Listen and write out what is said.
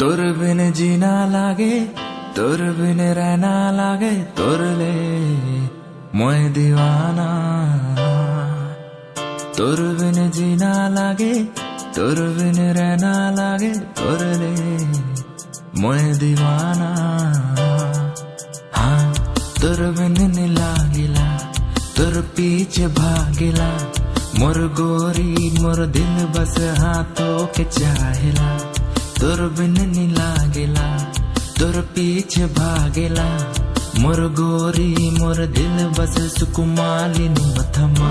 तोर बिन जीना लागे तोर बिन रहना लागे, तोर ले मोए दीवाना। तोर बिन जीना लागे तोर बिन रहना लागे, तोर ले मोए दीवाना। हाँ तोर बिन नीला तोर पीछे भागिला मोर गोरी मोर दिल बस हाथों के चाहला तोर बिन नी लागेला तोर पीछे भागेला। मोर गोरी मोर दिल बस सुकुमाली नु मथमा।